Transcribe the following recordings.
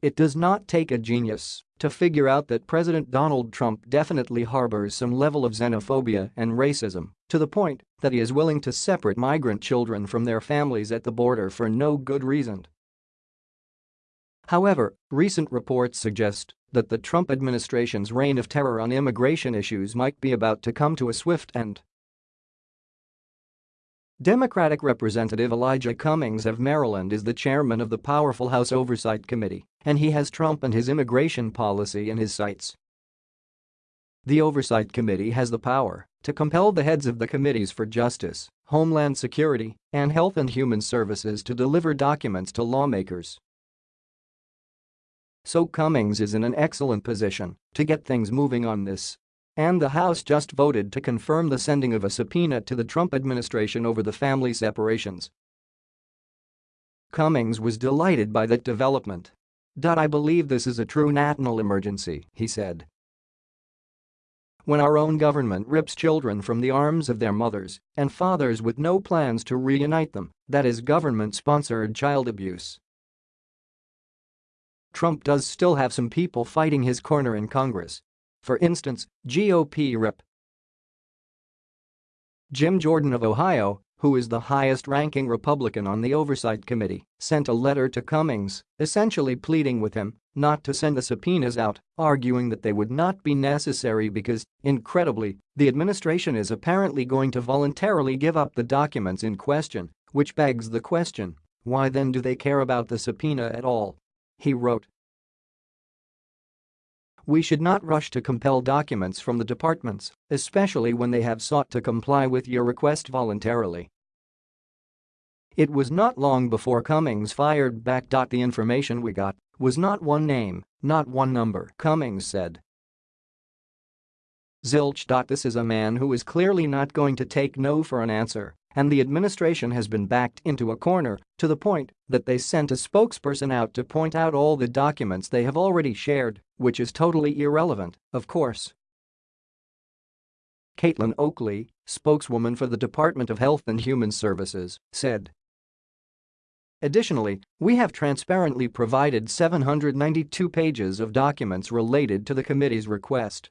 It does not take a genius to figure out that President Donald Trump definitely harbors some level of xenophobia and racism, to the point that he is willing to separate migrant children from their families at the border for no good reason. However, recent reports suggest that the Trump administration's reign of terror on immigration issues might be about to come to a swift end. Democratic Representative Elijah Cummings of Maryland is the chairman of the powerful House Oversight Committee, and he has Trump and his immigration policy in his sights. The Oversight Committee has the power to compel the heads of the committees for Justice, Homeland Security, and Health and Human Services to deliver documents to lawmakers. So Cummings is in an excellent position to get things moving on this and the House just voted to confirm the sending of a subpoena to the Trump administration over the family separations. Cummings was delighted by that development. I believe this is a true national emergency, he said. When our own government rips children from the arms of their mothers and fathers with no plans to reunite them, that is government-sponsored child abuse. Trump does still have some people fighting his corner in Congress, for instance, GOP Rep. Jim Jordan of Ohio, who is the highest-ranking Republican on the Oversight Committee, sent a letter to Cummings, essentially pleading with him not to send the subpoenas out, arguing that they would not be necessary because, incredibly, the administration is apparently going to voluntarily give up the documents in question, which begs the question, why then do they care about the subpoena at all? He wrote, we should not rush to compel documents from the departments, especially when they have sought to comply with your request voluntarily. It was not long before Cummings fired back. The information we got was not one name, not one number, Cummings said. Zilch. This is a man who is clearly not going to take no for an answer and the administration has been backed into a corner to the point that they sent a spokesperson out to point out all the documents they have already shared, which is totally irrelevant, of course. Caitlin Oakley, spokeswoman for the Department of Health and Human Services, said. Additionally, we have transparently provided 792 pages of documents related to the committee's request.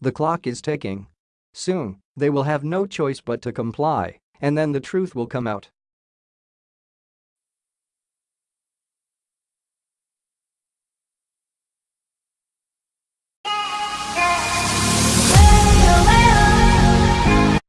The clock is ticking Soon, they will have no choice but to comply, and then the truth will come out.